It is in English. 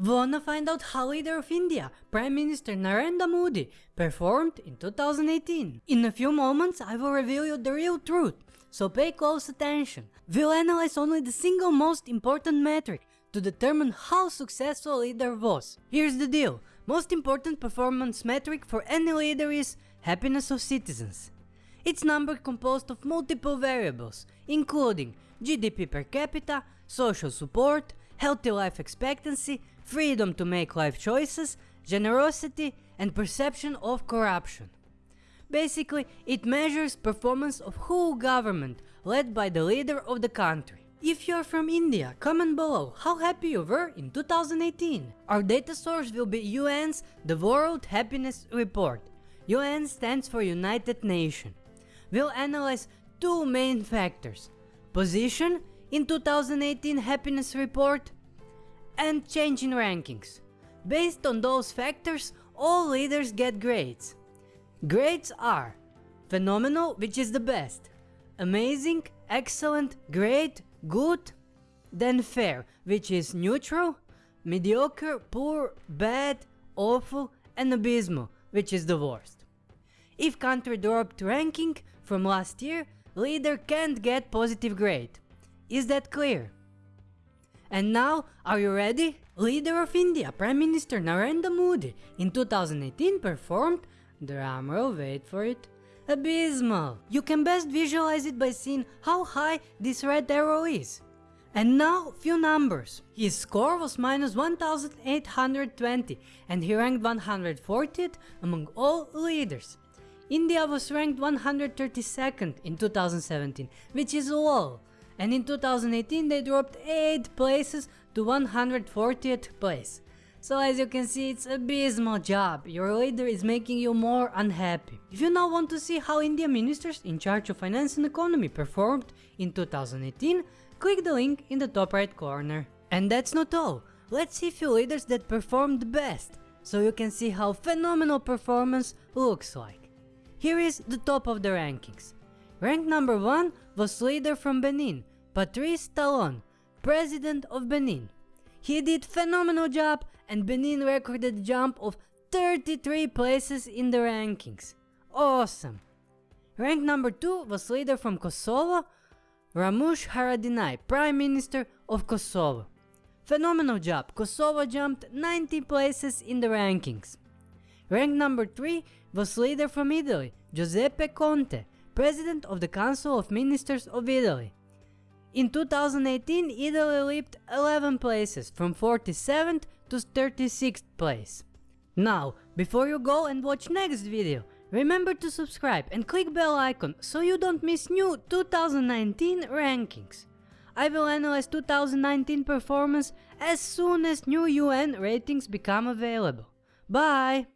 Wanna find out how leader of India, Prime Minister Narendra Modi, performed in 2018? In a few moments I will reveal you the real truth, so pay close attention. We'll analyze only the single most important metric to determine how successful a leader was. Here's the deal, most important performance metric for any leader is happiness of citizens. It's number composed of multiple variables, including GDP per capita, social support, healthy life expectancy, freedom to make life choices, generosity and perception of corruption. Basically, it measures performance of whole government led by the leader of the country. If you're from India, comment below how happy you were in 2018. Our data source will be UN's The World Happiness Report. UN stands for United Nations. We'll analyze two main factors. Position in 2018 happiness report and change in rankings. Based on those factors, all leaders get grades. Grades are phenomenal, which is the best, amazing, excellent, great, good, then fair, which is neutral, mediocre, poor, bad, awful, and abysmal, which is the worst. If country dropped ranking from last year, leader can't get positive grade. Is that clear? And now, are you ready? Leader of India, Prime Minister Narendra Modi in 2018 performed, drumroll wait for it, abysmal. You can best visualize it by seeing how high this red arrow is. And now few numbers. His score was minus 1820 and he ranked 140th among all leaders. India was ranked 132nd in 2017, which is low, and in 2018 they dropped 8 places to 140th place. So as you can see it's abysmal job, your leader is making you more unhappy. If you now want to see how India ministers in charge of finance and economy performed in 2018, click the link in the top right corner. And that's not all, let's see few leaders that performed best, so you can see how phenomenal performance looks like. Here is the top of the rankings. Rank number 1 was leader from Benin, Patrice Talon, president of Benin. He did phenomenal job and Benin recorded a jump of 33 places in the rankings. Awesome. Rank number 2 was leader from Kosovo, Ramush Haradinaj, Prime Minister of Kosovo. Phenomenal job, Kosovo jumped 90 places in the rankings. Rank number 3 was leader from Italy, Giuseppe Conte, President of the Council of Ministers of Italy. In 2018, Italy leaped 11 places, from 47th to 36th place. Now, before you go and watch next video, remember to subscribe and click bell icon so you don't miss new 2019 rankings. I will analyze 2019 performance as soon as new UN ratings become available. Bye!